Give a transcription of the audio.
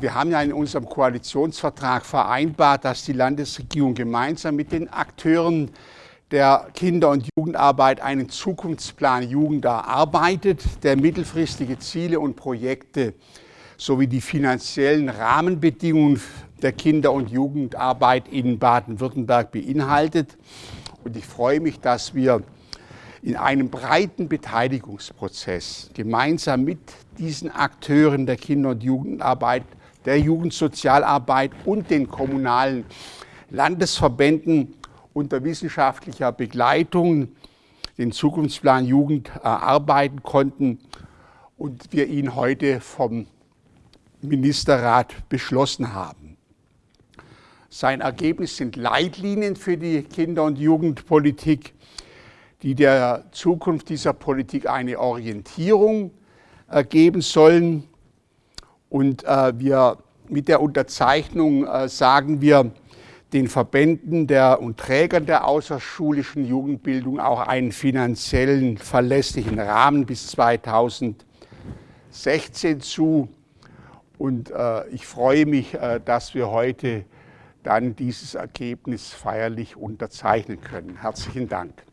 Wir haben ja in unserem Koalitionsvertrag vereinbart, dass die Landesregierung gemeinsam mit den Akteuren der Kinder- und Jugendarbeit einen Zukunftsplan Jugend erarbeitet, der mittelfristige Ziele und Projekte sowie die finanziellen Rahmenbedingungen der Kinder- und Jugendarbeit in Baden-Württemberg beinhaltet. Und ich freue mich, dass wir in einem breiten Beteiligungsprozess gemeinsam mit diesen Akteuren der Kinder- und Jugendarbeit, der Jugendsozialarbeit und den kommunalen Landesverbänden unter wissenschaftlicher Begleitung den Zukunftsplan Jugend erarbeiten konnten und wir ihn heute vom Ministerrat beschlossen haben. Sein Ergebnis sind Leitlinien für die Kinder- und Jugendpolitik, die der Zukunft dieser Politik eine Orientierung geben sollen. Und äh, wir mit der Unterzeichnung äh, sagen wir den Verbänden der und Trägern der außerschulischen Jugendbildung auch einen finanziellen verlässlichen Rahmen bis 2016 zu. Und äh, ich freue mich, äh, dass wir heute dann dieses Ergebnis feierlich unterzeichnen können. Herzlichen Dank.